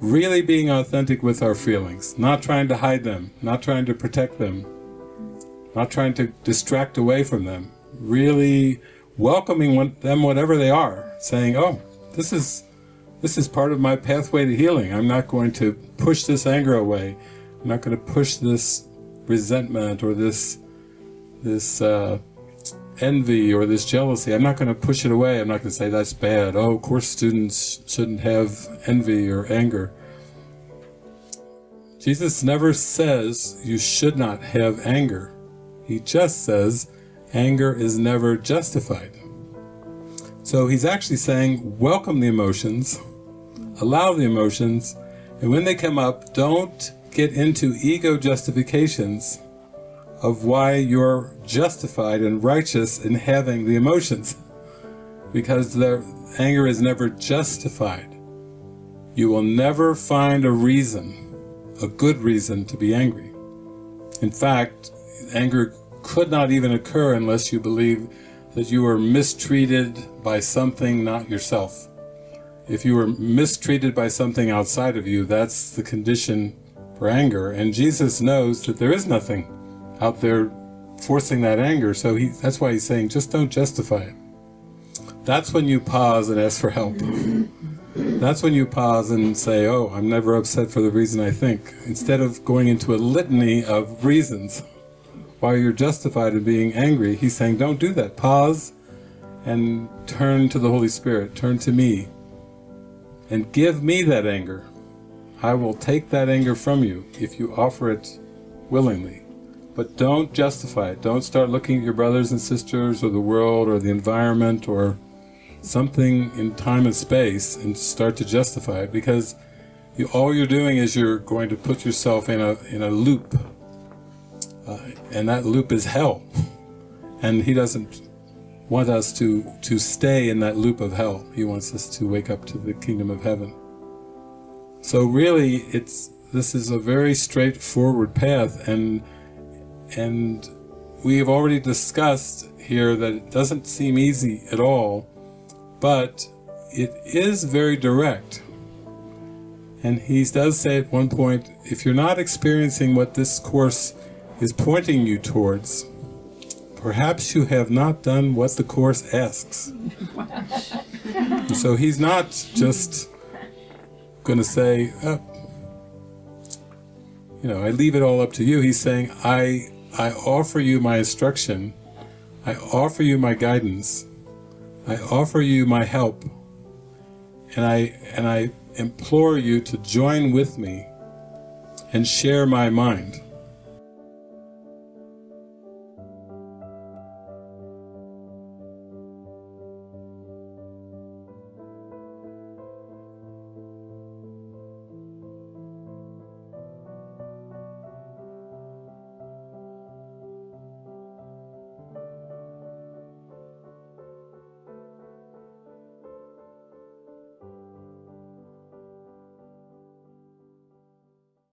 really being authentic with our feelings, not trying to hide them, not trying to protect them, not trying to distract away from them, really welcoming them whatever they are, saying, oh, this is, this is part of my pathway to healing. I'm not going to push this anger away. I'm not going to push this resentment or this, this uh, envy or this jealousy. I'm not going to push it away. I'm not going to say that's bad. Oh, course students shouldn't have envy or anger. Jesus never says you should not have anger. He just says anger is never justified. So he's actually saying welcome the emotions, allow the emotions, and when they come up, don't get into ego justifications of why you're justified and righteous in having the emotions. Because the anger is never justified. You will never find a reason, a good reason to be angry. In fact, anger could not even occur unless you believe that you were mistreated by something not yourself. If you were mistreated by something outside of you, that's the condition for anger. And Jesus knows that there is nothing out there forcing that anger. So he, that's why he's saying, just don't justify it. That's when you pause and ask for help. That's when you pause and say, oh, I'm never upset for the reason I think, instead of going into a litany of reasons why you're justified in being angry. He's saying, don't do that. Pause and turn to the Holy Spirit, turn to me, and give me that anger. I will take that anger from you if you offer it willingly. But don't justify it. Don't start looking at your brothers and sisters or the world or the environment or something in time and space and start to justify it because you, all you're doing is you're going to put yourself in a, in a loop. Uh, and that loop is hell. And he doesn't want us to, to stay in that loop of hell. He wants us to wake up to the kingdom of heaven. So really, it's this is a very straightforward path and and we have already discussed here that it doesn't seem easy at all, but it is very direct. And he does say at one point, if you're not experiencing what this Course is pointing you towards, perhaps you have not done what the Course asks. so he's not just going to say, oh, you know, I leave it all up to you. He's saying, I I offer you my instruction, I offer you my guidance, I offer you my help, and I, and I implore you to join with me and share my mind.